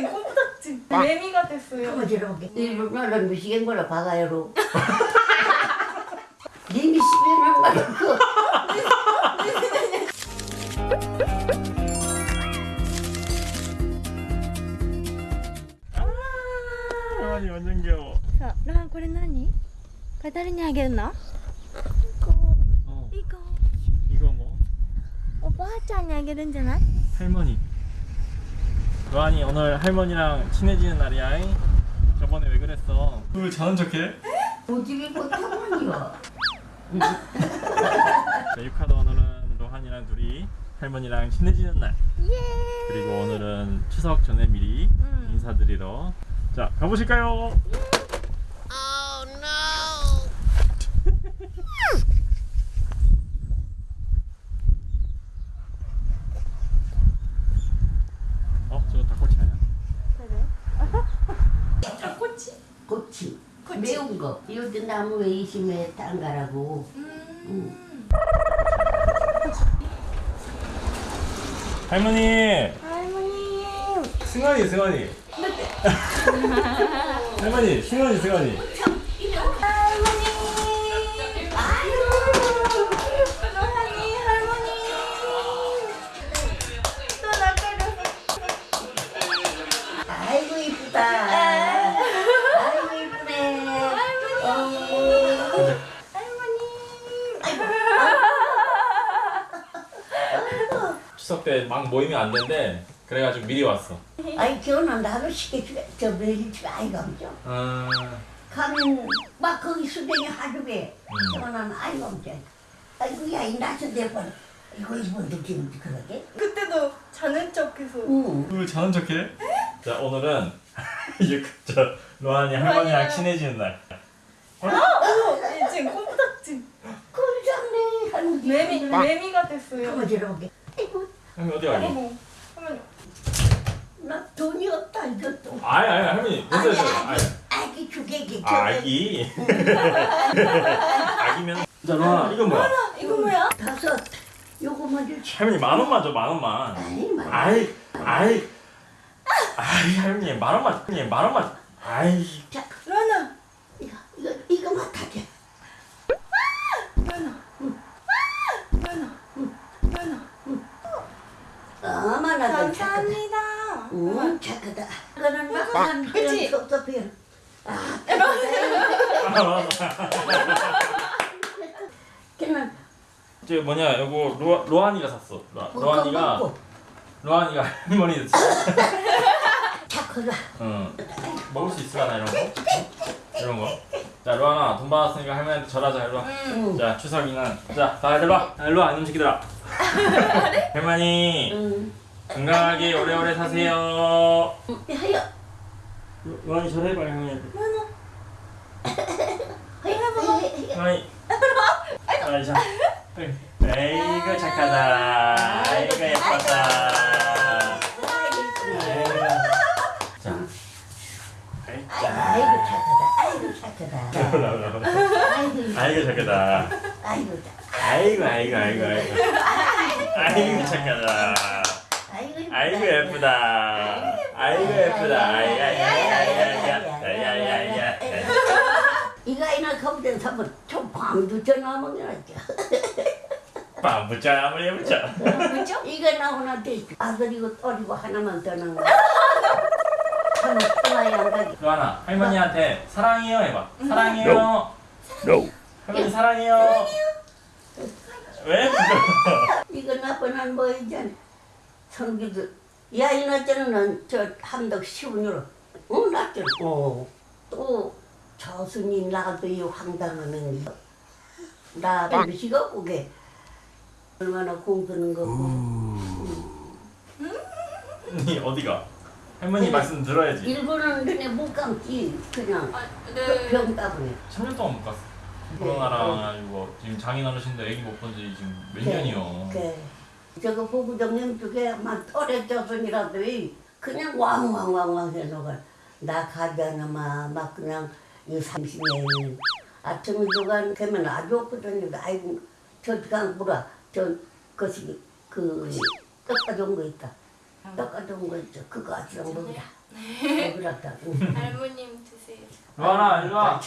이젠 꼬부닥지 매미가 됐어요. 거지럽게 일본어는 미시겐 거라 박아요로 님이 시비는 말고 아니 완전 귀여워 さあ、ロハンこれ何これ誰にあげるの 어 いい子 이거 뭐 おばあちゃんにあげるんじゃない 할머니 로안이 오늘 할머니랑 친해지는 날이야 잉? 저번에 왜 그랬어 왜 자는 척해? 고집이 못하군요 자, 유카도 오늘은 로한이랑 둘이 할머니랑 친해지는 날 그리고 오늘은 추석 전에 미리 음. 인사드리러 자 가보실까요? 어 저거 닭꼬치 아니야? 그래? 꼬치? 고치. 매운 거 이것도 나무 외심에 담가라고 음. 할머니 할머니. 승환이 승환이 할머니 승환이 승환이 추석 때막 모이면 안 된대. 그래가지고 미리 왔어. 아이 결혼한 나도 시켜주게 저 매일 집에 아이가 없죠? 아. 가면 막 거기 수댕이 하루에 음. 결혼한 아이가 없죠? 아이고 야이 나서 대버 이거 이거 느낌이 그러게? 그때도 자는 척해서. 응. 왜 자는 척해? 자 오늘은 이제 그- 저 로한이 할머니랑 친해지는 날. 아, 어머, 이젠 꼬부닥지. 꿀장네 할머니. 매미 매미가 됐어요. 거지럽게. 아이고 할머니 어디 가니? 할머니. 나 돈이 없다 이것도 아니 아니 할머니 됐어요 됐어요 아니. 아기 주객이 아, 아기. 아기면. 자 로한 이건 뭐야? 이거 뭐야? 다섯. 요거 먼저 치 할머니 만 원만 줘만 원만. 아이 말 아이 아이. 아이 할머니 만 원만 할머니 만 원만 아이. 자 로하나, 이거 이거 이거 맡아줘 로하나. 로하나. 로하나. 어머나 감사합니다. 응 착하다. 나한 그치? 그런 섭섭해요. 아. 걔는 저 뭐냐 요거 로, 로한이가 샀어. 로, 먹고 로한이가 먹고. 로한이가 할머니 착하다 응. 먹을 수 있을까나 이런 거? 이런 거 자 로한아 돈 받았으니까 할머니한테 절하자 일로 와 응. 자 추석이는 자다 일로 와 아, 일로 와 이놈 새끼들아 할머니 응. 건강하게 오래오래 사세요. 하여. 로- 로한이 절해봐 할머니한테. 하여 하여 할머니. 아이 자 에이구 착하다. 아이고 예뻤다 아이고. 자 아이, 자. 아이고 착하다 아이고 착하다 아이고 착하다 아이고 아이고 아이고 아이고 아이고 아이고 착하다 아이고 예쁘다 아이고 예쁘다 야야야야야야야야 이거 아이나 거부된 사람 좀 광도 전화 먹여놨죠 빵붙자 아무리 뭐죠? 이거 나오나 돼 아들이고 딸이고 하나만 더 나온 거 하나 떠나야 안 가지 로하나. 할머니한테 사랑해요 해봐. 사랑해요. 할머니 사랑해요. 왜? 이거 나쁜 한뭐 이제 성기도. 야 이나저는 저 함덕 시운으로. 어 나죠 어 또 저순이 나도 이 황당하는 나 미시가 오게. 얼마나 공드는 거고 니 어디가? 할머니 말씀 들어야지 일본은 눈에 못 감지 그냥 네. 병 따분해 3년 동안 못 갔어 코로나랑 이거 지금 장인 어르신들 애기 못 본 지 지금 몇 년이요 그 저거 보부장님 쪽에 막 털에 쪄서이라도 그냥 왕왕왕왕 해놓고 나 가잖아 막 그냥 이 30년 아침에 누가 가면 아주 없거든요 아이고 저 강보라 저 것이 그 깎아준 거 있다 깎아준 거 있죠 그거 아주랑 먹이라 그렇다고. 할머님 드세요. 로아나 일로 와.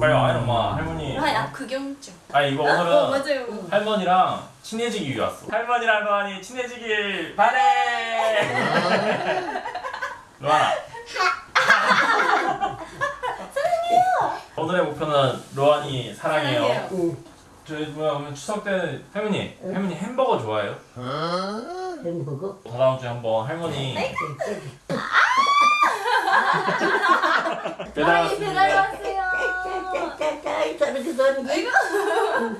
빨리 와 엄마 할머니. 아, 구경증. 아니 이거 어, 오늘은 맞아요. 할머니랑 친해지기 위해 왔어. 할머니랑 로안이 친해지길 바래. 로안아. 사랑해요. 오늘의 목표는 로안이 사랑해요. 사랑해요. 응. 저희 뭐야 그러면 추석 때는 할머니, 할머니 햄버거 좋아해요? 햄버거. 다다음 주에 한번 할머니 배달 많이 배달 왔습니다. 왔어요. 던지.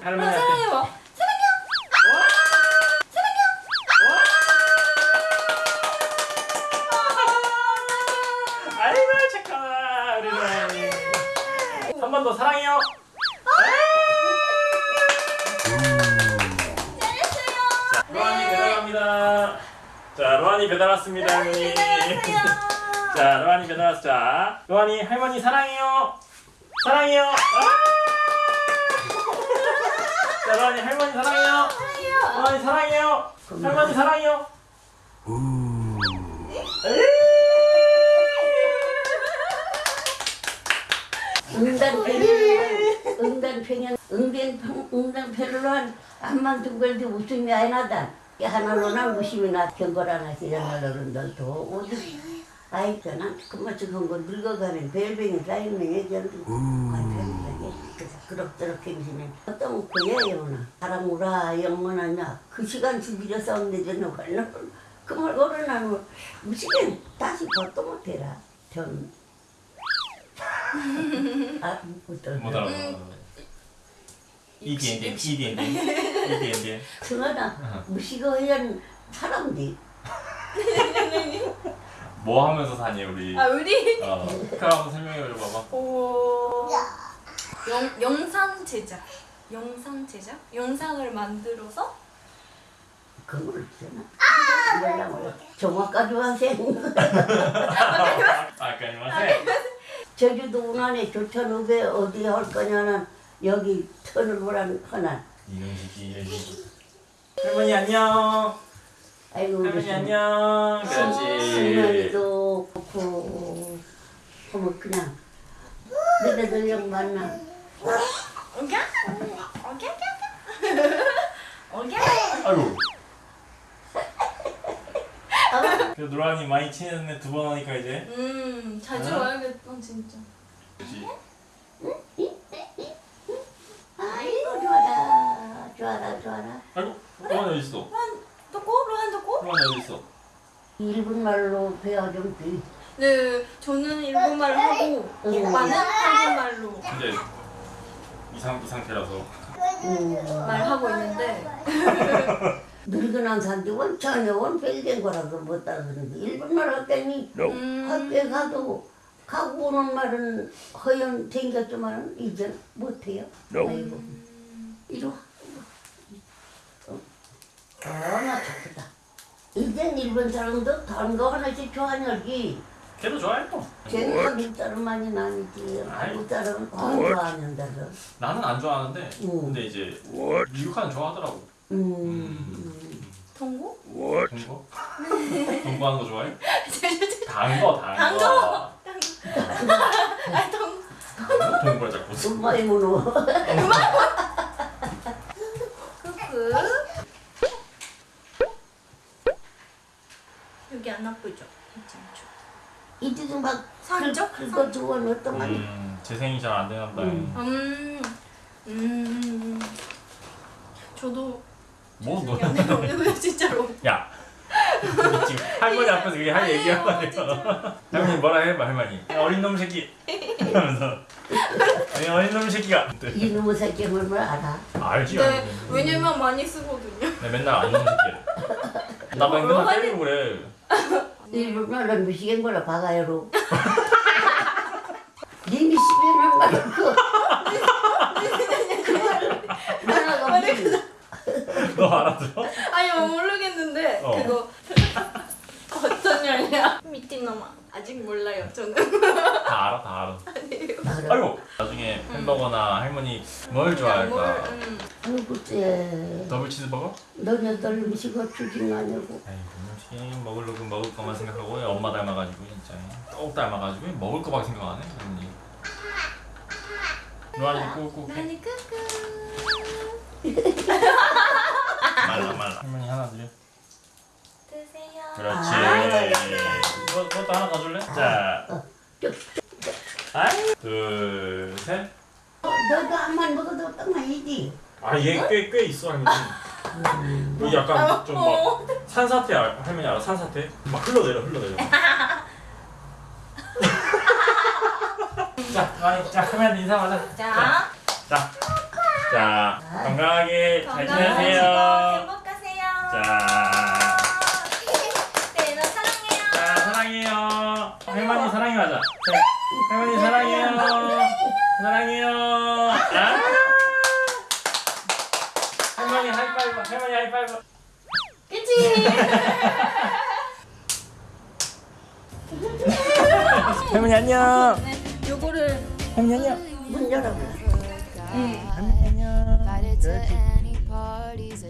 할머니한테 사랑해요. 배달 왔습니다, 할머니. 자, 로안이 배달 왔어. 자, 로안이 할머니 사랑해요. 사랑해요. 아! 자, 로안이 할머니 사랑해요. 로안이 사랑해요. 할머니 사랑해요. 응단편이 응단편이 응단편 응단편으로 한두 걸도 웃음이 안 나다. 하나로나 웃음이나 경걸 하나 시작하려는 널도 어디 아이 저는 그만 저건 거 늙어가는 벨뱅이 쌓이는 예전도 관편이 그래서 그럭저럭 행시는 어떤 거예요나 사람우라 영문하냐? 그 시간 죽이려 싸운데 저는 관련 그말 어른하면 무시는 다시 벗도 못해라 전. 아. 못 알아. 이디엔디, 이디엔디, 이디엔디. 승하나 무시거한 사람들 뭐 하면서 사니 우리? 아, 우리 어, 그럼 한번 설명해 줘봐봐. 오. 영 영상 제작. 영상 제작? 영상을 만들어서 그걸 있잖아. 몰라 몰라. 정확까지 와세. 아, 그 안녕하세요. 제주도 운안에 조천읍에 어디 할 거냐는 여기 하나. 이놈식이 이놈식이. 할머니 안녕. 아이고 할머니 안녕. 그렇지. 승현이도 그렇고 어머 그냥 너네들 영 만나. 오케이? 오케이? 오케이? 아이고. 그래도 노란이 많이 친해졌네 두 번 하니까 이제. 음, 자주 어? 와야겠다, 진짜. 그렇지. 아이고 좋아라 좋아라 좋아라. 아이고. 노란이 어디 있어? 또고 로한 또고? 노란이 어디 있어? 일본 말로 배워 좀 비. 네, 저는 일본말 하고 응. 오빠는 한국말로 근데 이, 상, 이 상태라서. 음. 말하고 있는데 늙은한 산지 원천에 원벨된 거라서 못 따르는데 일본말 할 때니 음, 학교에 가도 가고 오는 말은 허연 생겼지만 이제 못해요. 아이고 이리 와. 어, 얼마나 좋다. 이젠 일본 사람도 단거 하나씩 좋아하냐기. 걔도 좋아해요. 쟤는 한국 사람만이 아니지. 한국 사람은 다 좋아하는다고. 나는 안 좋아하는데 음. 근데 이제 미국하는 좋아하더라고. 음. 통고? 동거? 동거하는 거 좋아해? 단거 단거. 단거. 아, 통 동거 자꾸. 엄마의 문호. 크크. 여기 안 아프죠? 괜찮죠? 이제도 막 상처? 긁어 주고 어떤 말이 음, 재생이 잘 안 되나 보다. 음. 음, 음, 저도 뭐 너? 미안해요, 진짜로. 야. 지금 할머니 앞에서 그게 할 얘기하고 진짜. 할머니 뭐라 해봐 할머니. 야, 어린 놈 새끼. 하면서. 아니 어린 놈 새끼가. 네. 이놈의 새끼 뭘 알아? 알지 네, 알지. 왜냐면 많이 쓰거든요. 내 맨날 안 놈 새끼. 나 맨날 때리고 그래. 일본말은 미시겐 거라 바가야로. 님이 시비는 말고 그 무슨 너 알아들어? 아니 뭐 모르겠는데 어. 그거 어떤 년이야? 미팅 놈아 아직 몰라요 저는 다 알아 다 알아. 아니에요. 알아. 아이고. 나중에 햄버거나 할머니 뭘 좋아할까? 뭘, 음. 아이고 쟤 더블 치즈버거? 너네들 음식을 주진 않냐고. 아이 음식 먹으려고 먹을 거만 생각하고 엄마 닮아가지고 진짜 똑 닮아가지고 먹을 거밖에 생각 안 해. 언니. 로아니 꾹꾹 해. 나니 끄끄. 말라 말라. 할머니 하나 드려. 드세요. 그렇지. 아, 이거 그것도 하나 더 줄래? 자. 아이. 둘 셋. 너도 한만 먹어도 떡만이지. 아얘 꽤 꽤 있어 할머니. 이 약간 좀 막 산사태 알- 할머니 알아? 산사태? 막 흘러내려 흘러내려. 자, 많이 자 할머니 인사하자. 자, 자, 자 건강하게 잘 지내세요. 행복하세요. 자, 네, 너 사랑해요. 자 사랑해요. 할머니 사랑해하자. 자, 할머니 사랑해요. 사랑해요. 할머니 하이파이브. 그치? 할머니 안녕. 네, 요거를 할머니 안녕. 문 열어 응 할머니 안녕 그렇지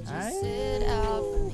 아유